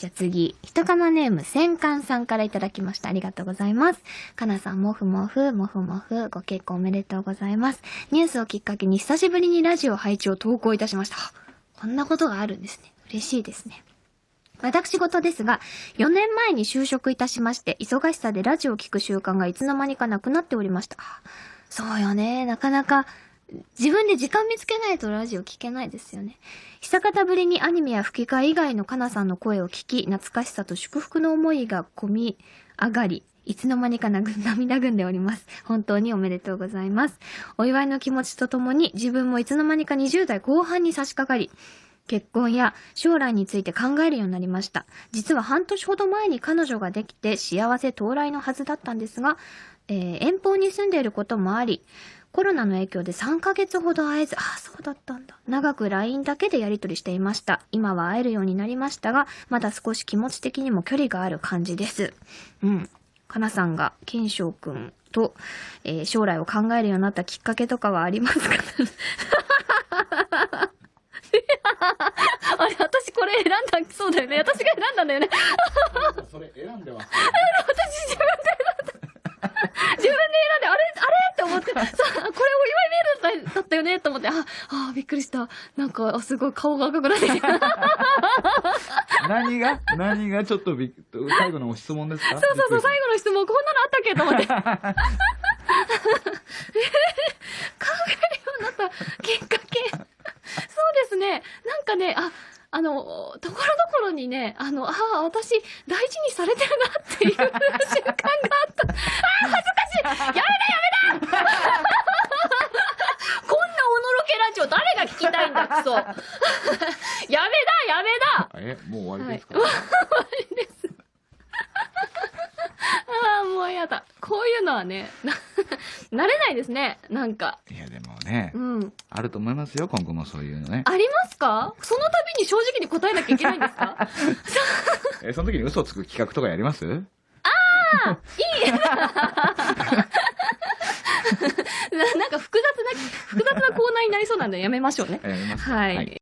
じゃあ次、ひとかなネーム、戦艦さんからいただきました。ありがとうございます。かなさん、もふもふ、もふもふ、ご結婚おめでとうございます。ニュースをきっかけに久しぶりにラジオ配置を投稿いたしました。こんなことがあるんですね。嬉しいですね。私事ですが、4年前に就職いたしまして、忙しさでラジオを聞く習慣がいつの間にかなくなっておりました。そうよね。なかなか、自分で時間見つけないとラジオ聞けないですよね。久方ぶりにアニメや吹き替え以外のかなさんの声を聞き、懐かしさと祝福の思いが込み上がり、いつの間にか涙ぐんでおります。本当におめでとうございます。お祝いの気持ちとともに、自分もいつの間にか20代後半に差し掛かり、結婚や将来について考えるようになりました。実は半年ほど前に彼女ができて幸せ到来のはずだったんですが、えー遠方に住んでいることもあり、コロナの影響で3ヶ月ほど会えず、ああ、そうだったんだ。長く LINE だけでやり取りしていました。今は会えるようになりましたが、まだ少し気持ち的にも距離がある感じです。うん。かなさんが、ケンショウくんと、えー将来を考えるようになったきっかけとかはありますかあれ、私これ選んだ、そうだよね。私が選んだんだよね。それ選んでます。私自分で選んだ。自分で選んで、あれあれ？って思って、さ、これお祝いメールだったよねと思って、あ、あ、びっくりした。なんか、あすごい顔が赤くなってきた。そう何が？何がちょっとびっ最後の質問ですか？そうそう、最後の質問、こんなのあったっけと思って。考えるようになったきっかけ。そうですね。なんかね、あ、あの、ところどころにね、あの、ああ、私、大事にされてるなっていう 瞬間があった。ああ、恥ずかしいやめだやめだ こんなおのろけラジオ誰が聞きたいんだ、クソ。やめだやめだえ、もう終わりですか、終わりです。ああ、もうやだ。こういうのはね、な、慣れないですね。なんか。い、や、ねう、ん。あると思いますよ、今後もそういうのね。ありますか？その度に正直に答えなきゃいけないんですか？え、その時に嘘をつく企画とかやります？いい ななんか複雑な、複雑なコーナーになりそうなんでやめましょうね。はい。はい